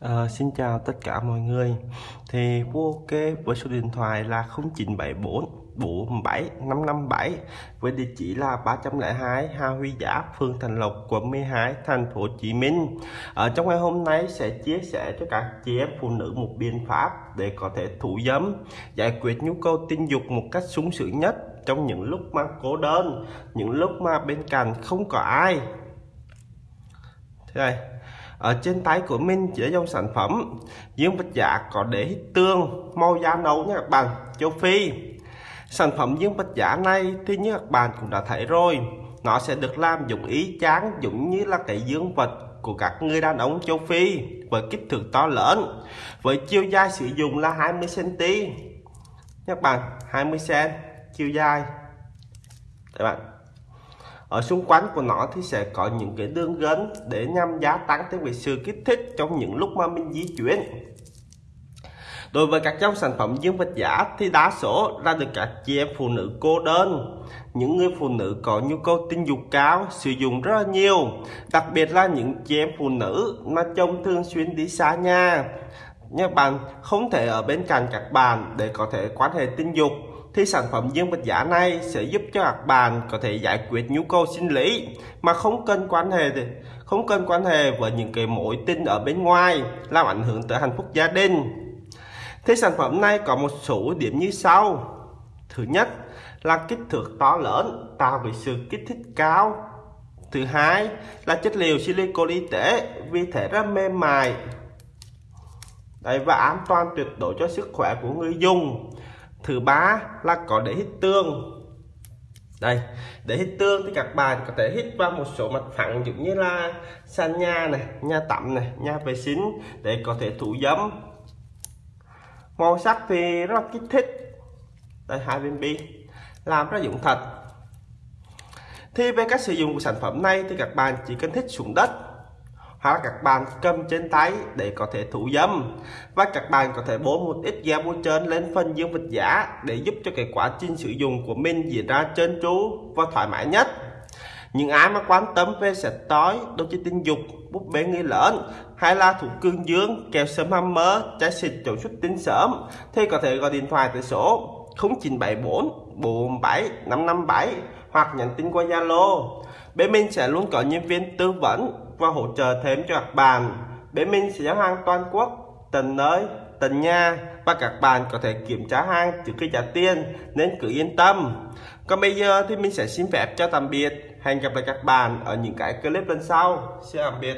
À, xin chào tất cả mọi người thì Vũ ok với số điện thoại là 0974 47 557 với địa chỉ là 302 Hà Huy Giáp, phường Thành Lộc, quận 12, thành phố Hồ Chí Minh. Ở trong ngày hôm nay sẽ chia sẻ cho các chị em phụ nữ một biện pháp để có thể thủ dâm, giải quyết nhu cầu tình dục một cách sung sướng nhất trong những lúc mà cô đơn, những lúc mà bên cạnh không có ai. Thế này, ở trên tay của mình chỉ dòng sản phẩm. Dương vật giả có để hít tương, màu da nấu nha các bạn. Châu phi. Sản phẩm dương vật giả này thì như các bạn cũng đã thấy rồi. Nó sẽ được làm dụng ý chán, giống như là cái dương vật của các người đàn ông châu Phi, với kích thước to lớn, với chiều dài sử dụng là 20 cm các bạn 20 cm chiều dài. Các bạn ở xung quanh của nó thì sẽ có những cái đường gân để nhằm gia tăng thêm cái sự kích thích trong những lúc mà mình di chuyển. Đối với các dòng sản phẩm dương vật giả thì đa số ra được các chị em phụ nữ cô đơn. Những người phụ nữ có nhu cầu tình dục cao, sử dụng rất là nhiều, đặc biệt là những chị em phụ nữ mà chồng thường xuyên đi xa nhà. Các bạn, không thể ở bên cạnh các bạn để có thể quan hệ tình dục thì sản phẩm dương vật giả này sẽ giúp cho các bạn có thể giải quyết nhu cầu sinh lý mà không cần quan hệ không cần quan hệ với những cái mối tình ở bên ngoài làm ảnh hưởng tới hạnh phúc gia đình. Thì sản phẩm này có một số điểm như sau. Thứ nhất là kích thước to lớn tạo về sự kích thích cao. Thứ hai là chất liệu silicon y tế vì thể rất mềm mại. Đấy, và an toàn tuyệt đối cho sức khỏe của người dùng thứ ba là có để hít tương. Đây, để hít tương thì các bạn có thể hít vào một số mặt phẳng giống như là sàn nhà này nhà tắm này nhà vệ sinh để có thể thủ dấm màu sắc thì rất kích thích. Đây, hai viên bi. Làm rất dụng thật. Thì về cách sử dụng của sản phẩm này thì các bạn chỉ cần thích xuống đất hoặc các bạn cầm trên tay để có thể thủ dâm. Và các bạn có thể bố một ít gel bôi trơn lên phần dương vật giả để giúp cho cái quá trình sử dụng của mình diễn ra trơn tru và thoải mái nhất. Những ai mà quan tâm về sạch tối đôi chi tình dục, búp bê nghi lớn hay là thủ cương dương kèo sớm mơ trái xịt chỗ xuất tinh sớm thì có thể gọi điện thoại tới số 0974 47 557 hoặc nhắn tin qua Zalo. Bên mình sẽ luôn có nhân viên tư vấn và hỗ trợ thêm cho các bạn. Bên mình sẽ giao hàng toàn quốc, tận nơi, tận nhà và các bạn có thể kiểm tra hàng trước khi trả tiền, nên cứ yên tâm. Còn bây giờ thì mình sẽ xin phép cho tạm biệt. Hẹn gặp lại các bạn ở những cái clip lần sau. Xin tạm biệt.